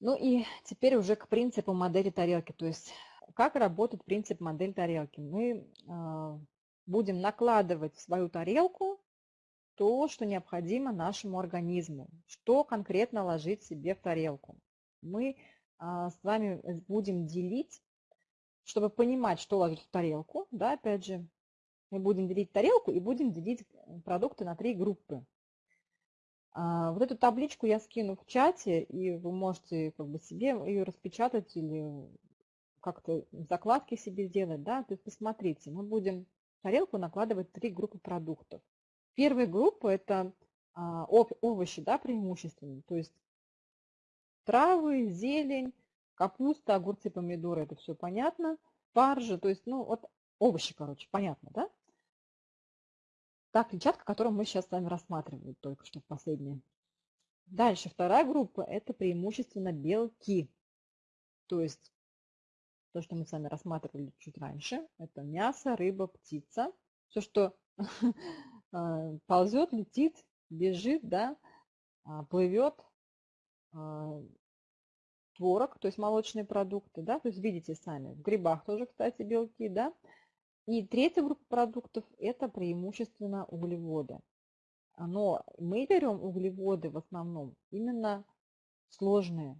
Ну и теперь уже к принципу модели тарелки. То есть как работает принцип модель тарелки. Мы э, будем накладывать в свою тарелку то, что необходимо нашему организму, что конкретно ложить себе в тарелку. Мы а, с вами будем делить, чтобы понимать, что ложить в тарелку, да, опять же, мы будем делить тарелку и будем делить продукты на три группы. А, вот эту табличку я скину в чате, и вы можете как бы себе ее распечатать или как-то закладки себе сделать, да, то есть посмотрите, мы будем в тарелку накладывать три группы продуктов. Первая группа – это а, овощи, да, преимущественно, то есть травы, зелень, капуста, огурцы, помидоры, это все понятно, фаржи, то есть, ну, вот овощи, короче, понятно, да? Та клетчатка, которую мы сейчас с вами рассматривали только что последнее. Дальше, вторая группа – это преимущественно белки. То есть, то, что мы с вами рассматривали чуть раньше, это мясо, рыба, птица. Все, что А, ползет, летит, бежит, да, а, плывет, а, творог, то есть молочные продукты, да, то есть видите сами, в грибах тоже, кстати, белки, да. И третья группа продуктов – это преимущественно углеводы. Но мы берем углеводы в основном именно сложные,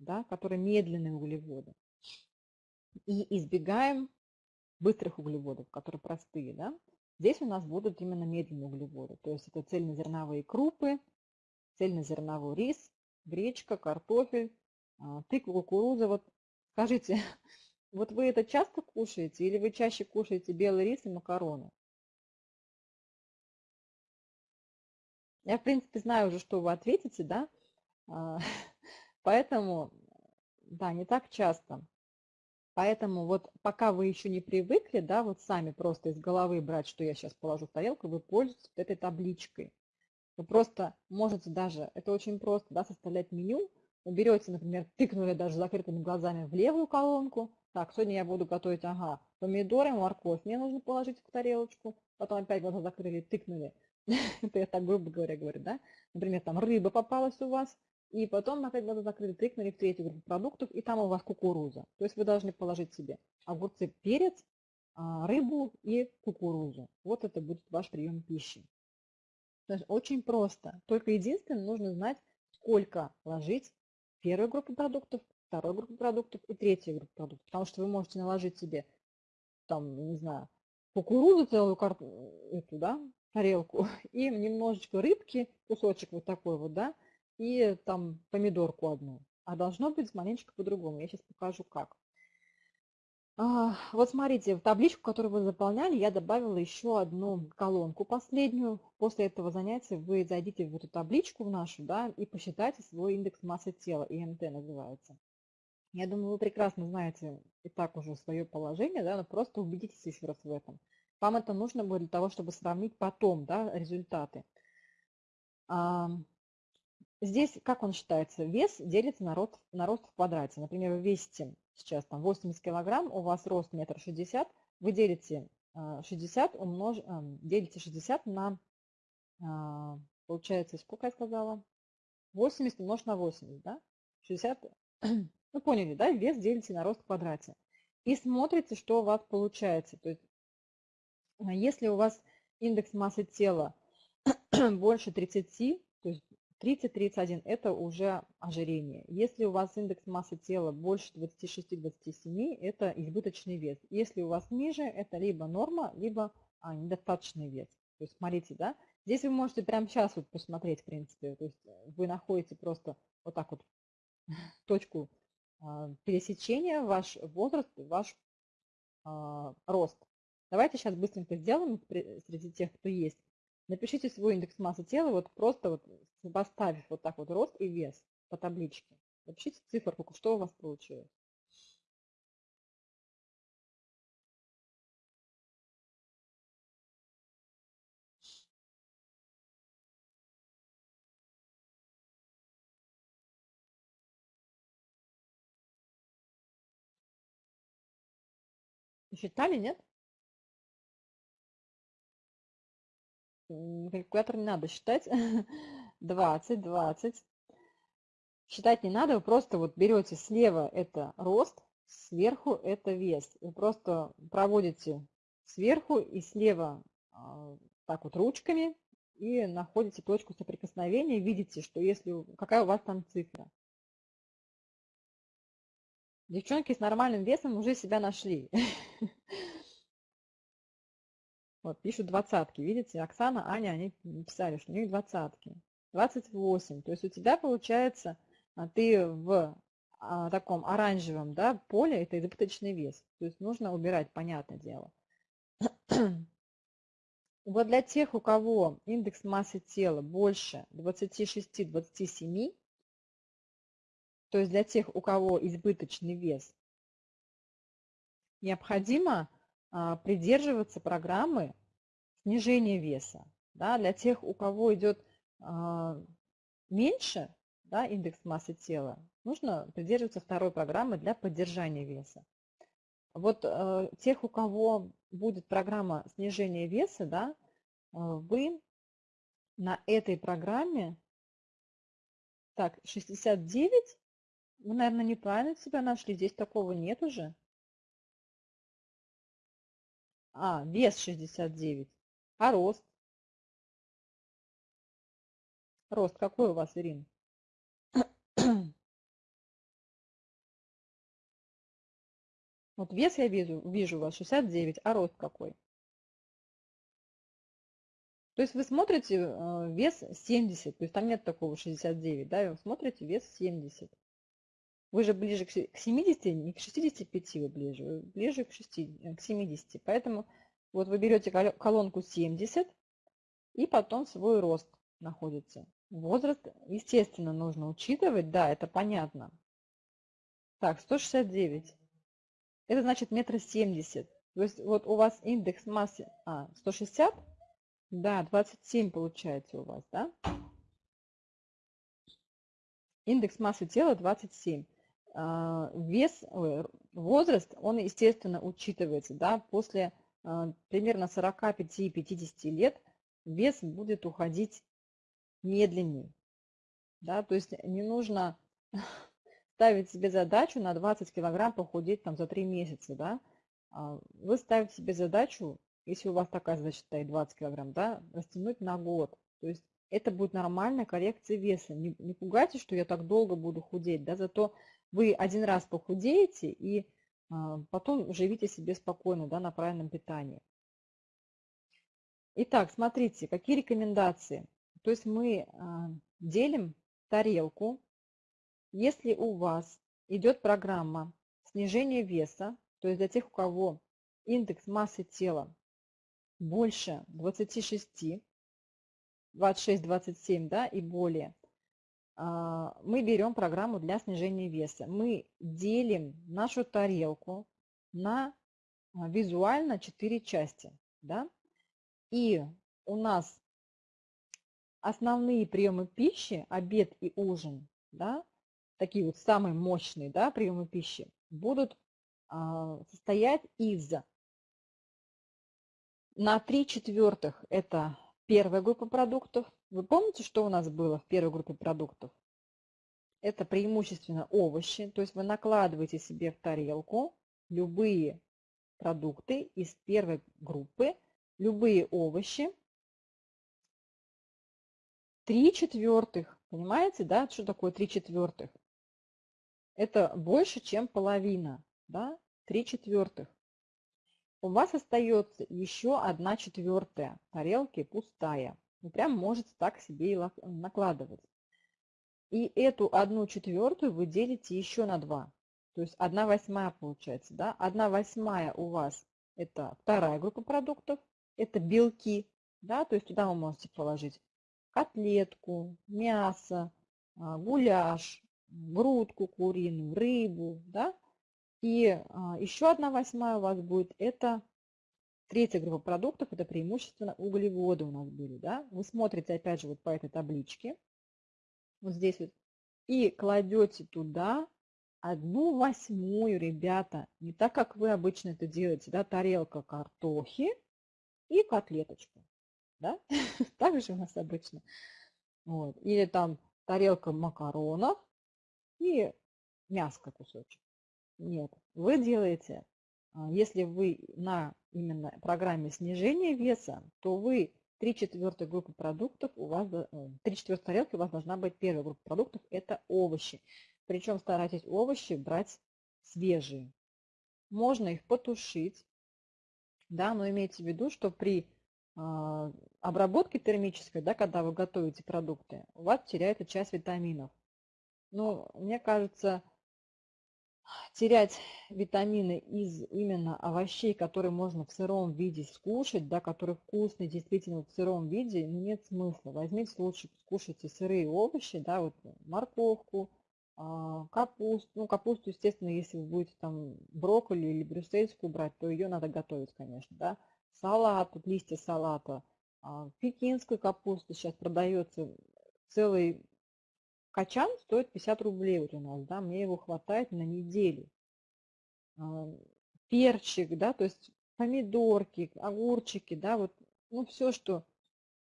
да, которые медленные углеводы. И избегаем быстрых углеводов, которые простые, да. Здесь у нас будут именно медленные углеводы, то есть это цельнозерновые крупы, цельнозерновой рис, гречка, картофель, а, тыква, кукуруза. Вот скажите, вот вы это часто кушаете или вы чаще кушаете белый рис и макароны? Я, в принципе, знаю уже, что вы ответите, да? А, поэтому, да, не так часто. Поэтому вот пока вы еще не привыкли, да, вот сами просто из головы брать, что я сейчас положу в тарелку, вы пользуетесь этой табличкой. Вы просто можете даже, это очень просто, да, составлять меню. Вы например, тыкнули даже закрытыми глазами в левую колонку. Так, сегодня я буду готовить, ага, помидоры, морковь мне нужно положить в тарелочку. Потом опять глаза закрыли, тыкнули. Это я так грубо говоря говорю, да. Например, там рыба попалась у вас, и потом опять глаза закрыты, тыкнули в третью группу продуктов, и там у вас кукуруза. То есть вы должны положить себе огурцы, перец, а, рыбу и кукурузу. Вот это будет ваш прием пищи. Очень просто. Только единственное, нужно знать, сколько ложить в первую группу продуктов, вторую группу продуктов и третью группу продуктов. Потому что вы можете наложить себе, там, не знаю, кукурузу целую карту, эту, да, тарелку, и немножечко рыбки, кусочек вот такой вот, да, и там помидорку одну. А должно быть маленечко по-другому. Я сейчас покажу как. А, вот смотрите, в табличку, которую вы заполняли, я добавила еще одну колонку последнюю. После этого занятия вы зайдите в эту табличку в нашу, да, и посчитайте свой индекс массы тела, ИМТ называется. Я думаю, вы прекрасно знаете и так уже свое положение, да, но просто убедитесь еще раз в этом. Вам это нужно будет для того, чтобы сравнить потом да, результаты. Здесь, как он считается, вес делится на рост, на рост в квадрате. Например, вы весите сейчас там 80 килограмм, у вас рост метр шестьдесят, вы делите 60, а, умнож... Делите 60 на, а, получается, сколько я сказала? 80 умножить на 80, да? 60, ну поняли, да? Вес делите на рост в квадрате. И смотрите, что у вас получается. То есть, если у вас индекс массы тела больше 30, то есть 30-31 – это уже ожирение. Если у вас индекс массы тела больше 26-27 – это избыточный вес. Если у вас ниже – это либо норма, либо а, недостаточный вес. То есть смотрите, да, здесь вы можете прямо сейчас вот посмотреть, в принципе. То есть вы находите просто вот так вот точку а, пересечения, ваш возраст, ваш а, рост. Давайте сейчас быстренько сделаем среди тех, кто есть. Напишите свой индекс массы тела, вот просто вот поставив вот так вот рост и вес по табличке. Напишите циферку, что у вас получилось. Считали, нет? калькулятор не надо считать. 20, 20. Считать не надо, вы просто вот берете слева это рост, сверху это вес. Вы просто проводите сверху и слева а, так вот ручками и находите точку соприкосновения, видите, что если какая у вас там цифра. Девчонки с нормальным весом уже себя нашли. Вот, пишут двадцатки. Видите, Оксана, Аня, они написали, что у них двадцатки. 28. То есть у тебя получается, а, ты в а, таком оранжевом да, поле, это избыточный вес. То есть нужно убирать, понятное дело. Вот для тех, у кого индекс массы тела больше 26-27, то есть для тех, у кого избыточный вес, необходимо а, придерживаться программы снижения веса. Да, для тех, у кого идет а, меньше да, индекс массы тела, нужно придерживаться второй программы для поддержания веса. Вот э, тех, у кого будет программа снижения веса, да, э, вы на этой программе, так, 69, вы, наверное, неправильно себя нашли, здесь такого нет уже. А, вес 69. А рост? Рост какой у вас, Ирина? Вот вес я вижу, вижу у вас 69, а рост какой? То есть вы смотрите э, вес 70, то есть там нет такого 69, да, вы смотрите вес 70. Вы же ближе к 70, не к 65 вы ближе, вы ближе к, 6, э, к 70. Поэтому вот вы берете колонку 70 и потом свой рост находится. Возраст, естественно, нужно учитывать, да, это понятно. Так, 169. Это значит метр семьдесят. То есть вот у вас индекс массы а, 160, да, 27 получается у вас, да? Индекс массы тела 27. А, вес, возраст, он, естественно, учитывается. Да? После а, примерно 45-50 лет вес будет уходить медленнее. Да? То есть не нужно ставить себе задачу на 20 килограмм похудеть там, за 3 месяца. Да? А, вы ставите себе задачу, если у вас такая задача стоит 20 килограмм, да, растянуть на год. То есть это будет нормальная коррекция веса. Не, не пугайтесь, что я так долго буду худеть, да, зато вы один раз похудеете и а, потом живите себе спокойно да, на правильном питании. Итак, смотрите, какие рекомендации. То есть мы а, делим тарелку. Если у вас идет программа снижения веса, то есть для тех, у кого индекс массы тела больше 26, 26-27 да, и более, мы берем программу для снижения веса. Мы делим нашу тарелку на а, визуально 4 части. Да? И у нас основные приемы пищи, обед и ужин, да, такие вот самые мощные да, приемы пищи, будут а, состоять из на 3 четвертых это первая группа продуктов, вы помните, что у нас было в первой группе продуктов? Это преимущественно овощи, то есть вы накладываете себе в тарелку любые продукты из первой группы, любые овощи. Три четвертых, понимаете, да, что такое три четвертых? Это больше, чем половина, да, три четвертых. У вас остается еще одна четвертая тарелки пустая. Вы прям можете так себе и накладывать. И эту одну четвертую вы делите еще на 2. То есть 1 восьмая получается. Да? 1 восьмая у вас это вторая группа продуктов. Это белки. Да? То есть туда вы можете положить котлетку, мясо, а, гуляш, грудку куриную, рыбу. Да? И а, еще одна восьмая у вас будет это Третья группа продуктов – это преимущественно углеводы у нас были. Да? Вы смотрите, опять же, вот по этой табличке, вот здесь вот, и кладете туда одну восьмую, ребята, не так, как вы обычно это делаете, да, тарелка картохи и котлеточку. Да? так же у нас обычно. Вот. Или там тарелка макаронов и мяско кусочек. Нет, вы делаете, если вы на именно программе снижения веса, то вы 3 четвертой группы продуктов у вас, 3 э, четвертой тарелки у вас должна быть первая группа продуктов, это овощи. Причем старайтесь овощи брать свежие. Можно их потушить, да, но имейте в виду, что при э, обработке термической, да, когда вы готовите продукты, у вас теряется часть витаминов. Но мне кажется, терять витамины из именно овощей, которые можно в сыром виде скушать, да, которые вкусные действительно в сыром виде, нет смысла. Возьмите лучше, скушайте сырые овощи, да, вот морковку, а, капусту. Ну, капусту, естественно, если вы будете там брокколи или брюссельскую брать, то ее надо готовить, конечно, да. Салат, вот листья салата, а, пекинскую капусту сейчас продается целый Качан стоит 50 рублей вот у нас, да, мне его хватает на неделю. Перчик, да, то есть помидорки, огурчики, да, вот, ну, все, что,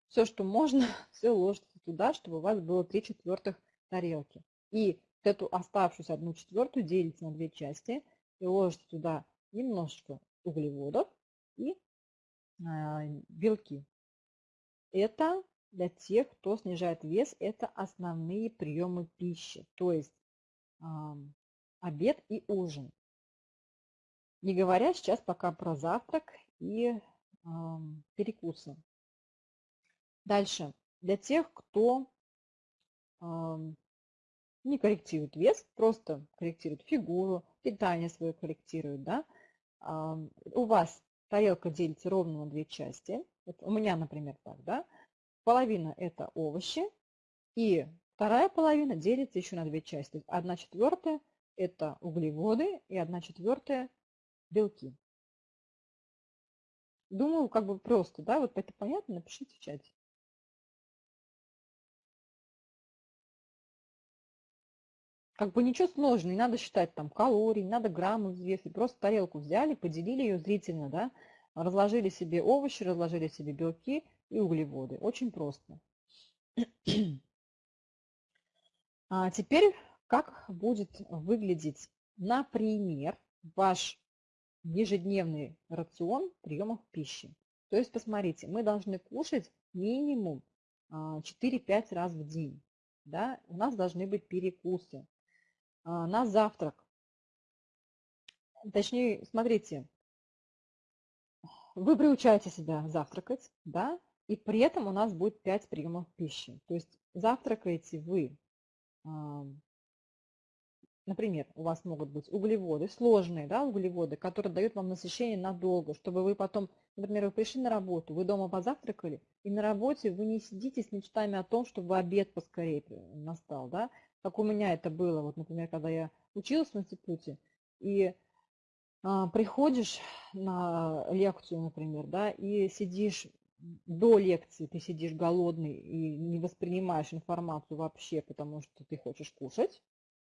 все, что можно, все ложится туда, чтобы у вас было 3 четвертых тарелки. И эту оставшуюся одну четвертую делите на две части и ложите туда немножечко углеводов и э, белки. Это для тех, кто снижает вес, это основные приемы пищи, то есть обед и ужин. Не говоря сейчас пока про завтрак и перекусы. Дальше. Для тех, кто не корректирует вес, просто корректирует фигуру, питание свое корректирует, да, у вас тарелка делится ровно на две части. Вот у меня, например, так, да, половина это овощи, и вторая половина делится еще на две части. Одна четвертая это углеводы и одна четвертая белки. Думаю, как бы просто, да, вот это понятно, напишите в чате. Как бы ничего сложного, не надо считать там калорий, не надо граммы взвесить. Просто тарелку взяли, поделили ее зрительно, да, разложили себе овощи, разложили себе белки и углеводы. Очень просто. А теперь как будет выглядеть, например, ваш ежедневный рацион приемов пищи. То есть, посмотрите, мы должны кушать минимум 4-5 а, раз в день. Да? У нас должны быть перекусы. А, на завтрак. Точнее, смотрите, вы приучаете себя завтракать, да, и при этом у нас будет 5 приемов пищи. То есть завтракаете вы, например, у вас могут быть углеводы, сложные да, углеводы, которые дают вам насыщение надолго, чтобы вы потом, например, вы пришли на работу, вы дома позавтракали, и на работе вы не сидите с мечтами о том, чтобы обед поскорее настал. Да? Как у меня это было, вот, например, когда я училась в институте, и а, приходишь на лекцию, например, да, и сидишь до лекции ты сидишь голодный и не воспринимаешь информацию вообще, потому что ты хочешь кушать.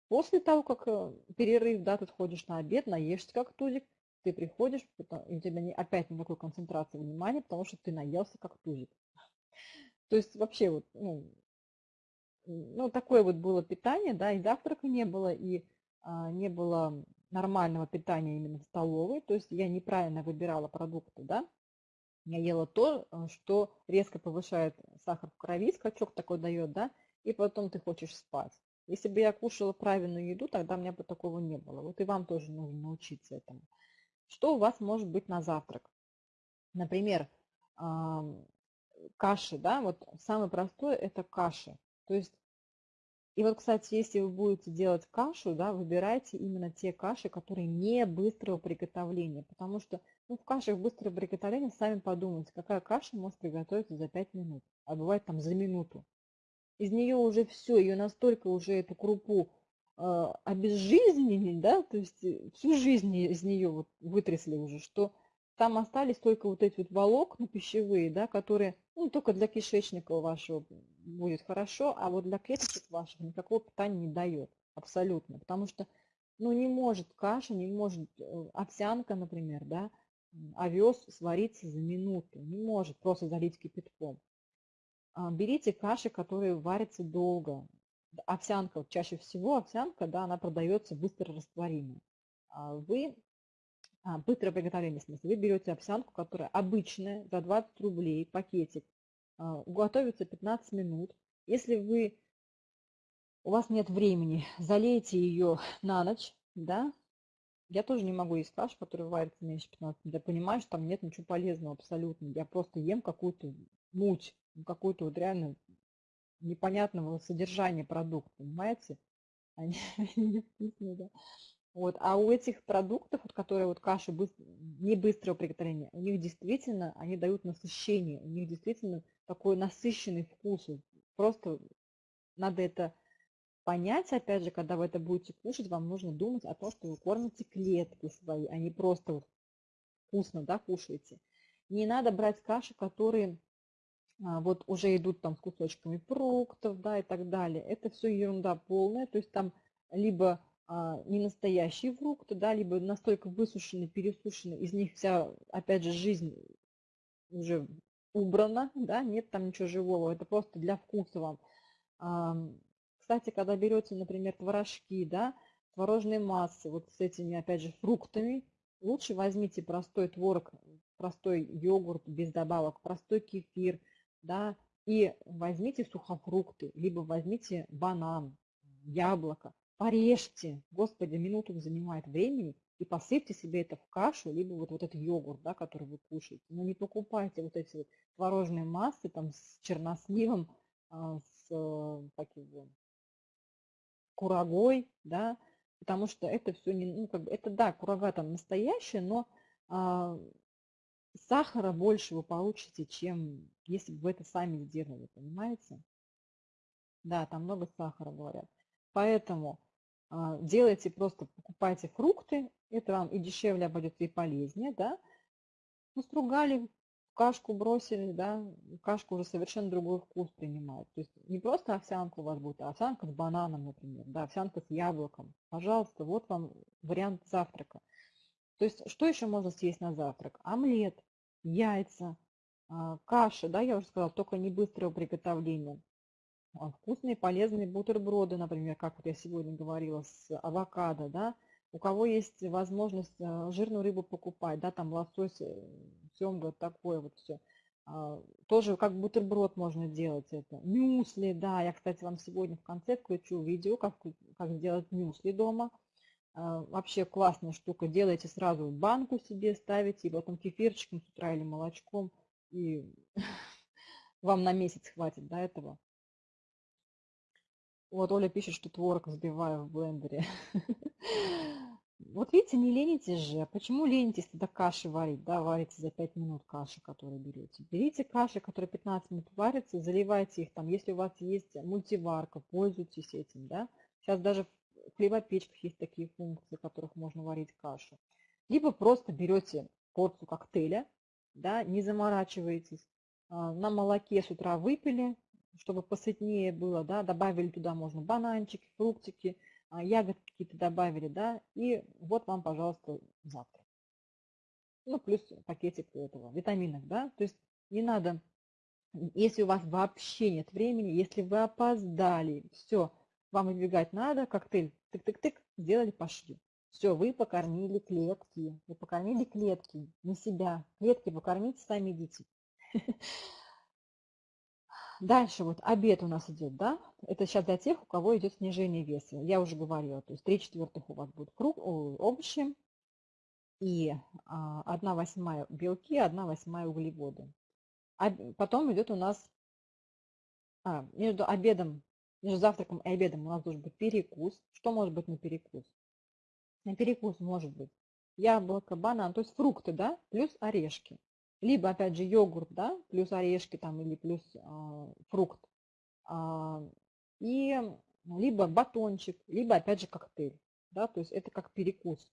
После того, как э, перерыв, да, ты ходишь на обед, наешься как тузик, ты приходишь, и у тебя не, опять никакой концентрации внимания, потому что ты наелся как тузик. То есть вообще вот, ну, ну, такое вот было питание, да, и завтрака не было, и а, не было нормального питания именно в столовой, то есть я неправильно выбирала продукты, да, я ела то, э, что резко повышает сахар в крови, скачок такой дает, да, и потом ты хочешь спать. Если бы я кушала правильную еду, тогда у меня бы такого не было. Вот и вам тоже нужно научиться этому. Что у вас может быть на завтрак? Например, каши, да, вот самое простое это каши. То есть и вот, кстати, если вы будете делать кашу, да, выбирайте именно те каши, которые не быстрого приготовления, потому что ну, в кашах быстрого приготовления сами подумайте, какая каша может приготовиться за 5 минут, а бывает там за минуту. Из нее уже все, ее настолько уже эту крупу э, обезжизненили, да, то есть э, всю жизнь из нее вот вытрясли уже, что там остались только вот эти вот волокна пищевые, да, которые ну, только для кишечника вашего будет хорошо, а вот для клеточек ваших никакого питания не дает абсолютно, потому что ну, не может каша, не может э, овсянка, например, да, овес свариться за минуту, не может просто залить кипятком. А, берите каши, которые варятся долго, овсянка, чаще всего овсянка, да, она продается быстро растворимой. А вы, а, быстрое приготовление, в смысле, вы берете овсянку, которая обычная, за 20 рублей, пакетик, готовится 15 минут. Если вы, у вас нет времени, залейте ее на ночь, да, я тоже не могу есть кашу, которая варится меньше 15 минут. Я понимаю, что там нет ничего полезного абсолютно. Я просто ем какую-то муть, какую-то вот реально непонятного содержания продукта, понимаете? Они невкусные, да. Вот. А у этих продуктов, вот, которые вот каши быстро, не быстрого приготовления, у них действительно, они дают насыщение, у них действительно такой насыщенный вкус. Просто надо это понять, опять же, когда вы это будете кушать, вам нужно думать о том, что вы кормите клетки свои, а не просто вот вкусно да, кушаете. Не надо брать каши, которые а, вот уже идут там с кусочками фруктов, да, и так далее. Это все ерунда полная, то есть там либо а, не настоящие фрукты, да, либо настолько высушены, пересушены, из них вся, опять же, жизнь уже убрана, да, нет там ничего живого, это просто для вкуса вам. Кстати, когда берете, например, творожки, да, творожные массы, вот с этими, опять же, фруктами, лучше возьмите простой творог, простой йогурт без добавок, простой кефир, да, и возьмите сухофрукты, либо возьмите банан, яблоко, порежьте, господи, минуту занимает времени, и посыпьте себе это в кашу, либо вот, вот этот йогурт, да, который вы кушаете. Но не покупайте вот эти вот творожные массы там с черносливом, а, с как его, курагой, да, потому что это все не, ну, как бы, это да, курага там настоящая, но а, сахара больше вы получите, чем если бы вы это сами сделали, понимаете? Да, там много сахара, говорят. Поэтому а, делайте просто, покупайте фрукты, это вам и дешевле обойдется, и полезнее, да. Настругали, кашку бросили, да, кашка уже совершенно другой вкус принимает. То есть не просто овсянка у вас будет, а овсянка с бананом, например, да, овсянка с яблоком. Пожалуйста, вот вам вариант завтрака. То есть что еще можно съесть на завтрак? Омлет, яйца, а, каша, да, я уже сказала, только не быстрого приготовления. А, вкусные, полезные бутерброды, например, как вот я сегодня говорила, с авокадо, да, у кого есть возможность а, жирную рыбу покупать, да, там лосось, э, семга, такое вот все. А, тоже как бутерброд можно делать это. Мюсли, да, я, кстати, вам сегодня в конце включу видео, как, как сделать мюсли дома. Вообще классная штука. Делайте сразу банку себе, ставите, и потом кефирчиком с утра или молочком, и вам на месяц хватит до этого. Вот Оля пишет, что творог взбиваю в блендере. Вот видите, не ленитесь же. Почему ленитесь тогда каши варить? Да, варите за 5 минут каши, которые берете. Берите каши, которые 15 минут варятся, заливайте их там. Если у вас есть мультиварка, пользуйтесь этим, да. Сейчас даже в хлебопечках есть такие функции, в которых можно варить кашу. Либо просто берете порцию коктейля, да, не заморачиваетесь. А, на молоке с утра выпили, чтобы посытнее было, да, добавили туда можно бананчики, фруктики, а, ягодки какие-то добавили, да, и вот вам, пожалуйста, завтрак. Ну, плюс пакетик этого, витаминов, да, то есть не надо, если у вас вообще нет времени, если вы опоздали, все, вам выбегать надо, коктейль, тык-тык-тык, сделали, пошли. Все, вы покормили клетки, вы покормили клетки, не себя. Клетки покормите, сами идите. Дальше вот обед у нас идет, да? Это сейчас для тех, у кого идет снижение веса. Я уже говорила, то есть 3 четвертых у вас будут фрук, овощи и 1 а, восьмая белки, 1 восьмая углеводы. А потом идет у нас а, между обедом, между завтраком и обедом у нас должен быть перекус. Что может быть на перекус? На перекус может быть яблоко, банан, то есть фрукты, да, плюс орешки либо, опять же, йогурт, да, плюс орешки там или плюс э, фрукт, э, и либо батончик, либо, опять же, коктейль, да, то есть это как перекус.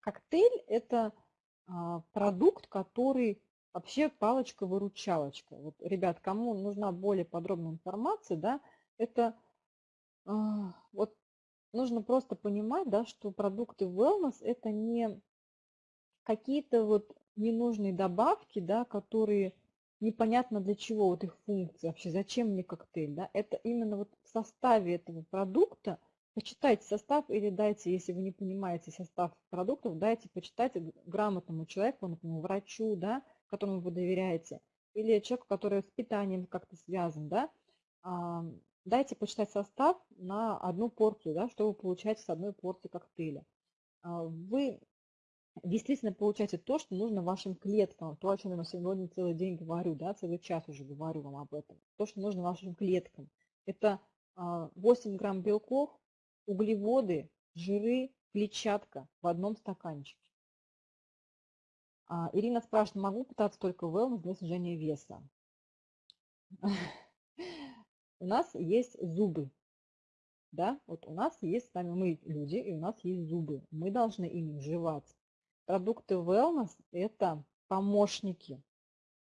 Коктейль – это э, продукт, который вообще палочка-выручалочка. Вот, ребят, кому нужна более подробная информация, да, это э, вот нужно просто понимать, да, что продукты wellness – это не какие-то вот ненужные добавки, да, которые непонятно для чего вот их функция, вообще зачем мне коктейль, да, это именно вот в составе этого продукта, почитайте состав или дайте, если вы не понимаете состав продуктов, дайте почитать грамотному человеку, например, врачу, да, которому вы доверяете, или человеку, который с питанием как-то связан, да, дайте почитать состав на одну порцию, да, что вы получаете с одной порции коктейля. А, вы действительно получаете то, что нужно вашим клеткам, то, о чем я сегодня целый день говорю, да, целый час уже говорю вам об этом, то, что нужно вашим клеткам. Это 8 а, грамм белков, углеводы, жиры, клетчатка в одном стаканчике. А, Ирина спрашивает, могу питаться только wellness для снижения веса? У нас есть зубы. Да, вот у нас есть с вами мы люди, и у нас есть зубы. Мы должны ими жевать. Продукты wellness – это помощники,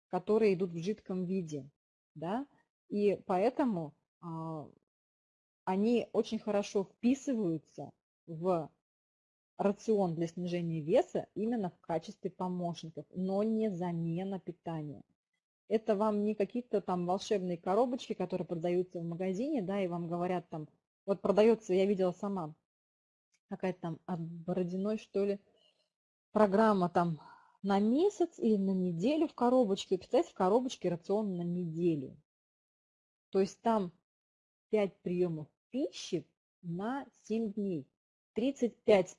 которые идут в жидком виде. Да? И поэтому а, они очень хорошо вписываются в рацион для снижения веса именно в качестве помощников, но не замена питания. Это вам не какие-то там волшебные коробочки, которые продаются в магазине, да, и вам говорят там, вот продается, я видела сама, какая-то там от Бородиной, что ли, программа там на месяц или на неделю в коробочке. Представьте, в коробочке рацион на неделю. То есть там 5 приемов пищи на 7 дней. 35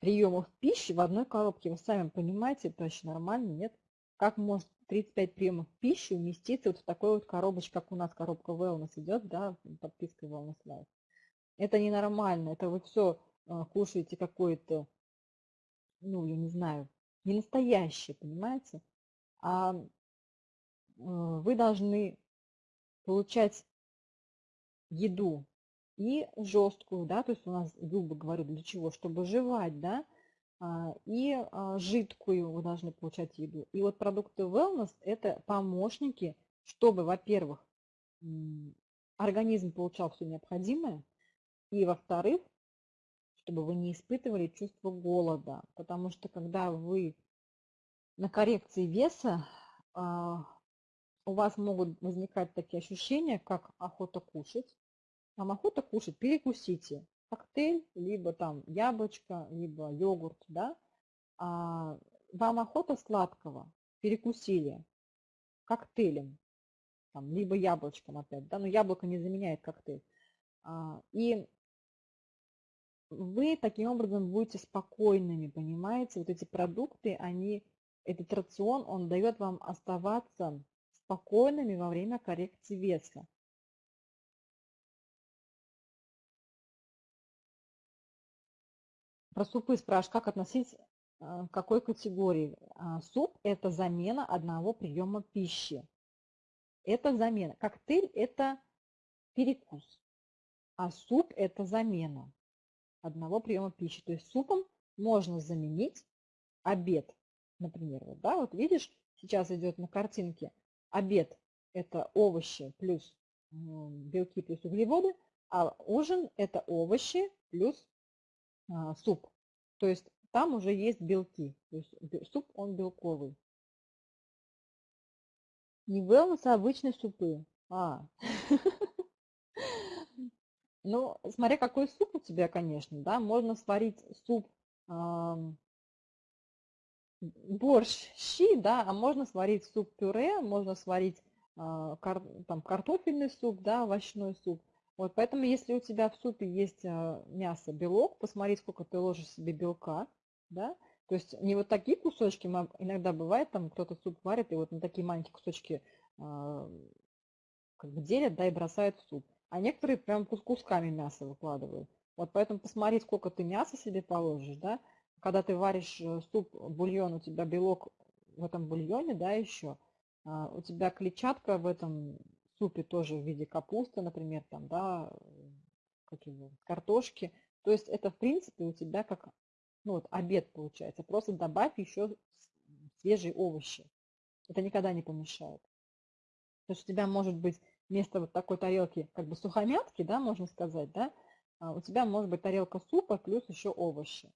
приемов пищи в одной коробке. Вы сами понимаете, это вообще нормально, нет? Как может 35 приемов пищи уместиться вот в такой вот коробочке, как у нас коробка Wellness идет, да, подписка Wellness Life. Это ненормально, это вы все а, кушаете какое-то, ну, я не знаю, не настоящее, понимаете? А вы должны получать еду и жесткую, да, то есть у нас зубы, говорю, для чего? Чтобы жевать, да, а, и а, жидкую вы должны получать еду. И вот продукты wellness – это помощники, чтобы, во-первых, организм получал все необходимое, и, во-вторых, чтобы вы не испытывали чувство голода. Потому что когда вы на коррекции веса, а, у вас могут возникать такие ощущения, как охота кушать, вам охота кушать, перекусите. Коктейль, либо там яблочко, либо йогурт, да. А вам охота сладкого, перекусили коктейлем, там, либо яблочком опять, да, но яблоко не заменяет коктейль. А, и вы таким образом будете спокойными, понимаете? Вот эти продукты, они, этот рацион, он дает вам оставаться спокойными во время коррекции веса. Про супы спрашиваешь, как относить а, к какой категории? А, суп – это замена одного приема пищи. Это замена. Коктейль – это перекус, а суп – это замена одного приема пищи. То есть супом можно заменить обед, например. Вот, да, вот видишь, сейчас идет на картинке обед – это овощи плюс белки плюс углеводы, а ужин – это овощи плюс а, суп. То есть там уже есть белки. То есть суп, он белковый. Не wellness, а обычные супы. А. Ну, смотря какой суп у тебя, конечно, да, можно сварить суп, борщ, щи, да, а можно сварить суп-пюре, можно сварить а, там, картофельный суп, да, овощной суп. Вот, поэтому если у тебя в супе есть а, мясо, белок, посмотри, сколько ты ложишь себе белка, да, то есть не вот такие кусочки, иногда бывает, там кто-то суп варит, и вот на такие маленькие кусочки э, как бы делят, да, и бросают в суп. А некоторые прям кусками мяса выкладывают. Вот поэтому посмотри, сколько ты мяса себе положишь, да. Когда ты варишь э, суп, бульон, у тебя белок в этом бульоне, да, еще, а, у тебя клетчатка в этом супе тоже в виде капусты, например, там, да, какие картошки. То есть это, в принципе, у тебя как ну, вот, обед получается. Просто добавь еще свежие овощи. Это никогда не помешает. То есть у тебя может быть вместо вот такой тарелки, как бы сухомятки, да, можно сказать, да, а у тебя может быть тарелка супа плюс еще овощи.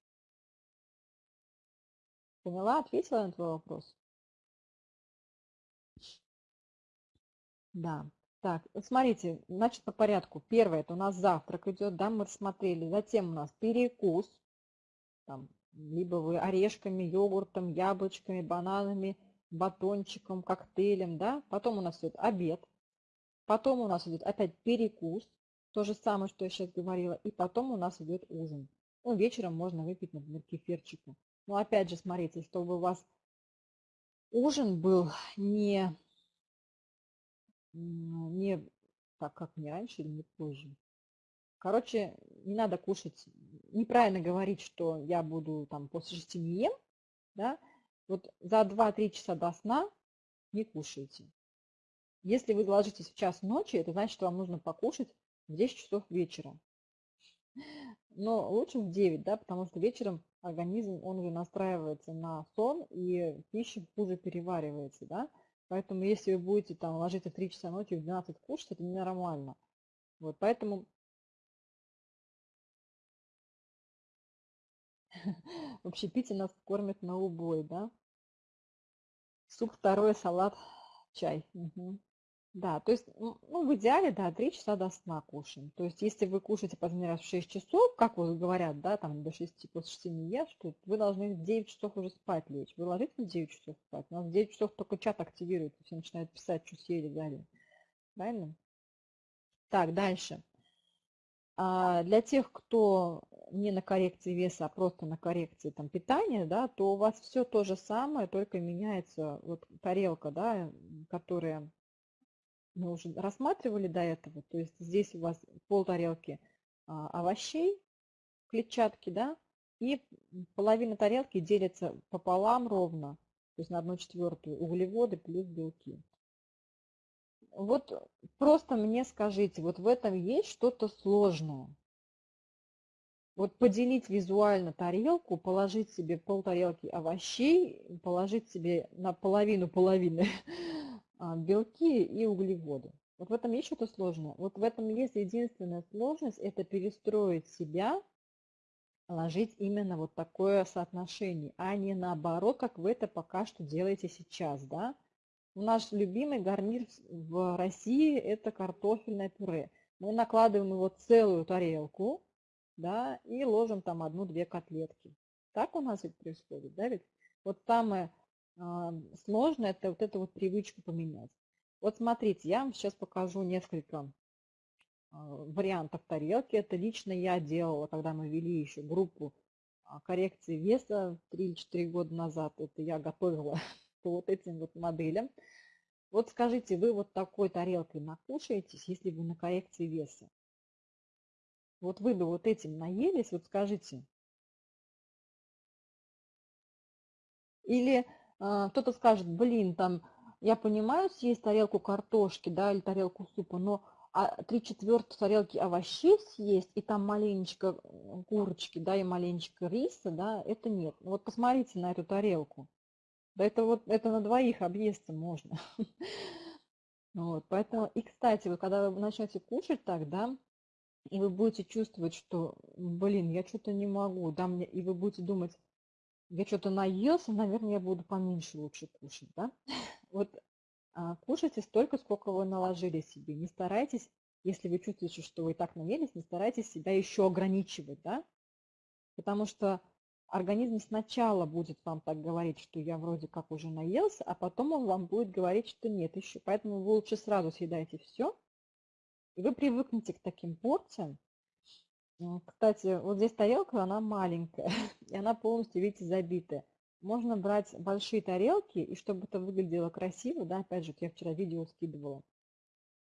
Поняла, ответила на твой вопрос? Да. Так, смотрите, значит, по порядку. Первое, это у нас завтрак идет, да, мы рассмотрели. Затем у нас перекус, там, либо вы орешками, йогуртом, яблочками, бананами, батончиком, коктейлем, да. Потом у нас идет обед. Потом у нас идет опять перекус, то же самое, что я сейчас говорила. И потом у нас идет ужин. Ну, вечером можно выпить, например, кефирчика. Но опять же, смотрите, чтобы у вас ужин был не, не так, как не раньше или не позже. Короче, не надо кушать, неправильно говорить, что я буду там после шести не ем, да, вот за 2-3 часа до сна не кушайте. Если вы ложитесь в час ночи, это значит, что вам нужно покушать в 10 часов вечера. Но лучше в 9, да, потому что вечером организм, он уже настраивается на сон, и пища хуже переваривается, да. Поэтому если вы будете там ложиться в 3 часа ночи, в 12 кушать, это ненормально. Вот, поэтому в общепите нас кормят на убой, да. Суп второй, салат, чай. Угу. Да, то есть, ну, в идеале, да, 3 часа до сна кушаем. То есть, если вы кушаете последний раз в 6 часов, как вот говорят, да, там до 6, после 6 не ешь, то вы должны в 9 часов уже спать лечь. Вы ложитесь в 9 часов спать, у нас в 9 часов только чат активируется, все начинают писать, что съели, дали. Правильно? Так, дальше. А для тех, кто не на коррекции веса, а просто на коррекции там, питания, да, то у вас все то же самое, только меняется вот тарелка, да, которая мы уже рассматривали до этого. То есть здесь у вас пол тарелки а, овощей, клетчатки, да, и половина тарелки делится пополам ровно, то есть на одну четвертую углеводы плюс белки. Вот просто мне скажите, вот в этом есть что-то сложное? Вот поделить визуально тарелку, положить себе пол тарелки овощей, положить себе на половину половины белки и углеводы. Вот в этом есть что-то сложное. Вот в этом есть единственная сложность, это перестроить себя, ложить именно вот такое соотношение, а не наоборот, как вы это пока что делаете сейчас, да. Наш любимый гарнир в России это картофельное пюре. Мы накладываем его целую тарелку, да, и ложим там одну-две котлетки. Так у нас ведь происходит, да, ведь? Вот самое сложно это вот эту вот привычку поменять. Вот смотрите, я вам сейчас покажу несколько а, вариантов тарелки. Это лично я делала, когда мы вели еще группу а, коррекции веса 3-4 года назад. Это я готовила по вот этим вот моделям. Вот скажите, вы вот такой тарелкой накушаетесь, если вы на коррекции веса? Вот вы бы вот этим наелись, вот скажите. Или а, кто-то скажет, блин, там, я понимаю, съесть тарелку картошки, да, или тарелку супа, но а три четвертых тарелки овощей съесть, и там маленечко курочки, да, и маленечко риса, да, это нет. Вот посмотрите на эту тарелку. Да это вот, это на двоих объесться можно. Вот, поэтому, и, кстати, вот когда вы начнете кушать так, да, и вы будете чувствовать, что, блин, я что-то не могу, да, мне, и вы будете думать, я что-то наелся, наверное, я буду поменьше лучше кушать, да? Вот а, кушайте столько, сколько вы наложили себе. Не старайтесь, если вы чувствуете, что вы и так наелись, не старайтесь себя еще ограничивать, да? Потому что организм сначала будет вам так говорить, что я вроде как уже наелся, а потом он вам будет говорить, что нет еще. Поэтому вы лучше сразу съедайте все, и вы привыкнете к таким порциям, кстати, вот здесь тарелка, она маленькая, и она полностью, видите, забитая. Можно брать большие тарелки, и чтобы это выглядело красиво, да, опять же, я вчера видео скидывала.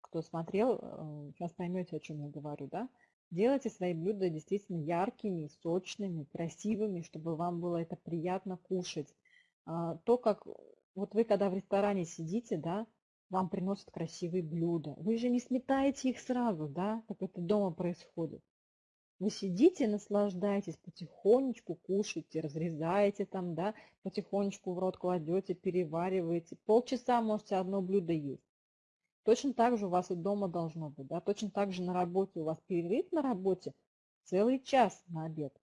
Кто смотрел, э, сейчас поймете, о чем я говорю, да. Делайте свои блюда действительно яркими, сочными, красивыми, чтобы вам было это приятно кушать. А, то, как вот вы, когда в ресторане сидите, да, вам приносят красивые блюда. Вы же не сметаете их сразу, да, как это дома происходит. Вы сидите, наслаждаетесь, потихонечку кушаете, разрезаете там, да, потихонечку в рот кладете, перевариваете. Полчаса можете одно блюдо есть. Точно так же у вас и дома должно быть, да, точно так же на работе у вас перерыв на работе целый час на обед.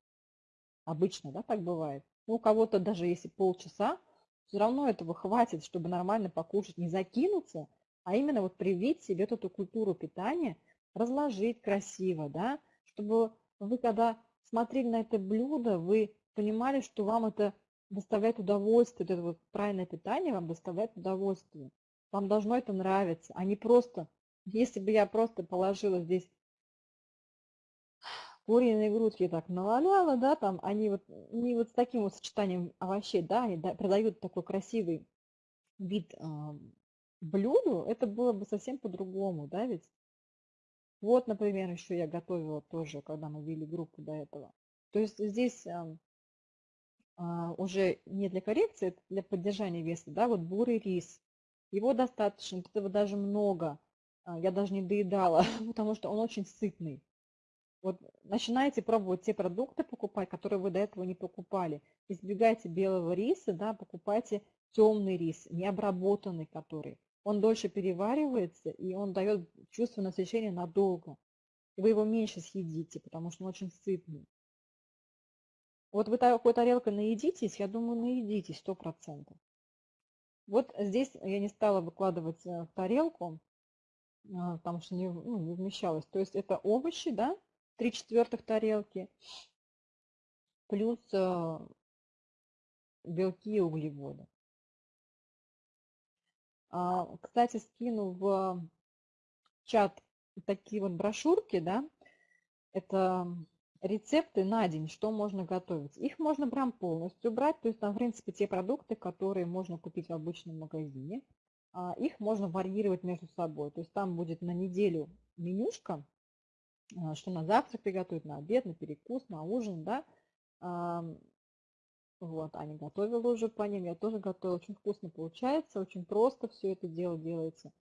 Обычно, да, так бывает. Ну, у кого-то даже если полчаса, все равно этого хватит, чтобы нормально покушать, не закинуться, а именно вот привить себе эту культуру питания, разложить красиво, да, чтобы вы когда смотрели на это блюдо, вы понимали, что вам это доставляет удовольствие, это вот правильное питание вам доставляет удовольствие. Вам должно это нравиться, а не просто, если бы я просто положила здесь куриные грудки так наваляла, да, там они вот не вот с таким вот сочетанием овощей, да, они да, продают такой красивый вид э, блюду, это было бы совсем по-другому, да, ведь. Вот, например, еще я готовила тоже, когда мы вели группу до этого. То есть здесь э, э, уже не для коррекции, это для поддержания веса, да, вот бурый рис. Его достаточно, этого даже много. Я даже не доедала, потому что он очень сытный. Вот начинаете пробовать те продукты покупать, которые вы до этого не покупали. Избегайте белого риса, да, покупайте темный рис, необработанный который. Он дольше переваривается, и он дает чувство насыщения надолго. Вы его меньше съедите, потому что он очень сытный. Вот вы такой тарелкой наедитесь, я думаю, наедитесь сто процентов. Вот здесь я не стала выкладывать э, в тарелку, а, потому что не, ну, не вмещалось. То есть это овощи, да, 3 четвертых тарелки, плюс э, белки и углеводы. А, кстати, скину в чат такие вот брошюрки, да, это рецепты на день, что можно готовить. Их можно прям полностью брать, то есть там, в принципе, те продукты, которые можно купить в обычном магазине, а, их можно варьировать между собой. То есть там будет на неделю менюшка, а, что на завтрак приготовить, на обед, на перекус, на ужин, да. Вот, Аня готовила уже по ним, я тоже готовила. Очень вкусно получается, очень просто все это дело делается.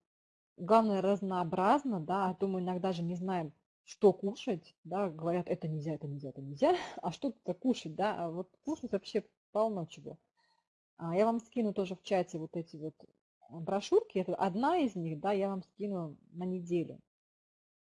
Главное, разнообразно, да, а то мы иногда же не знаем, что кушать, да, говорят, это нельзя, это нельзя, это нельзя, а что-то кушать, да, а вот кушать вообще полно чего. А я вам скину тоже в чате вот эти вот брошюрки, это одна из них, да, я вам скину на неделю.